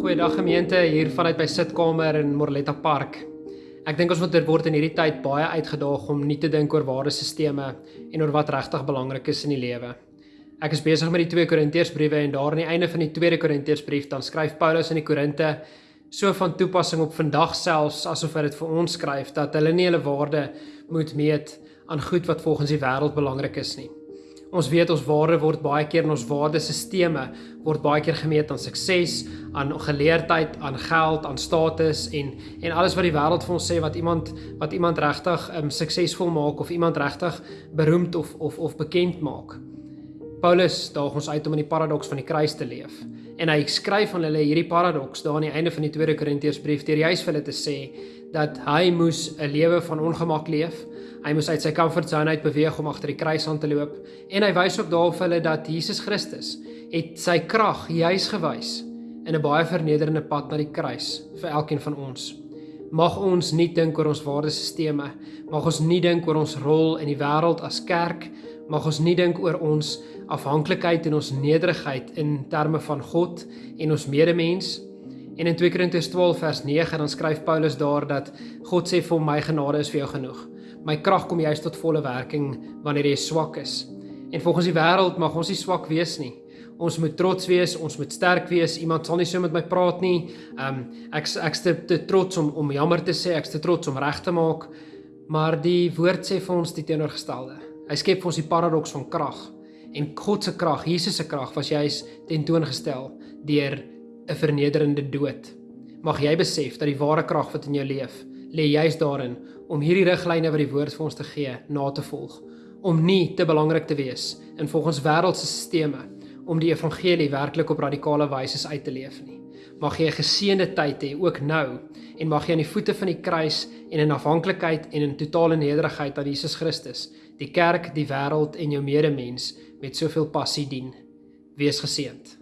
Goeiedag gemeente hier vanuit by sitkamer in Morletta Park. Ek dink ons moet word in hierdie tyd baie uitgedaag om nie te dink oor waardesisteme en oor wat regtig belangrik is in die lewe. Ek is besig met die 2 Korintiërsbriewe en daar aan die einde van die 2 Korintiërsbrief dan skryf Paulus aan die Korinte so van toepassing op vandag selfs asof hy dit vir ons skryf dat hulle nie hulle waarde moet meet aan goed wat volgens die wêreld belangrik is nie. Ons weet ons waarde word baie keer in ons waardesisteme word baie keer gemeet aan sukses, aan geleerdheid, aan geld, aan status en en alles wat die wêreld vir ons sê wat iemand wat iemand regtig um, suksesvol maak of iemand regtig beroemd of of of bekend maak. Paulus daag ons uit om in die paradoks van die kruis te leef. En hy skryf aan hulle hierdie paradoks daar aan die einde van die 2 Korintiërsbrief deur juis vir hulle te sê dat hy moes 'n lewe van ongemak leef. Hy moes uit sy comfort zone uit beweeg om agter die kruis aan te loop en hy wys ook daarop vir hulle dat Jesus Christus het sy krag juis gewys in 'n baie vernederende pad na die kruis vir elkeen van ons. Mag ons nie dink oor ons waardesisteme, mag ons nie dink oor ons rol in die wêreld as kerk, mag ons nie dink oor ons afhanklikheid en ons nederigheid in terme van God en ons medemens. En in 2 Korintiërs 12 vers 9 dan skryf Paulus daar dat God sê vir my genade is vir jou genoeg my krag kom juist tot volle werking wanneer jy swak is. En volgens die wêreld mag ons nie swak wees nie. Ons moet trots wees, ons moet sterk wees. Iemand sal nie so met my praat nie. Ehm um, ek ek's te, te trots om om jammer te sê, ek's te trots om reg te maak. Maar die woord sê vir ons die teenoorgestelde. Hy skep vir ons die paradoks van krag. En God se krag, Jesus se krag was juis tentoongestel deur 'n vernederende dood. Mag jy besef dat die ware krag wat in jou leef, lê juis daarin om hierdie riglyne wat die woord vir ons te gee na te volg. Om nie te belangrik te wees in volgens wêreldse stelsels om die evangelie werklik op radikale wyse uit te leef nie. Mag jy 'n geseënde tyd hê ook nou en mag jy aan die voete van die kruis en in afhanklikheid en in totale nederigheid aan Jesus Christus die kerk die wêreld en jou medemens met soveel passie dien. Wees geseënd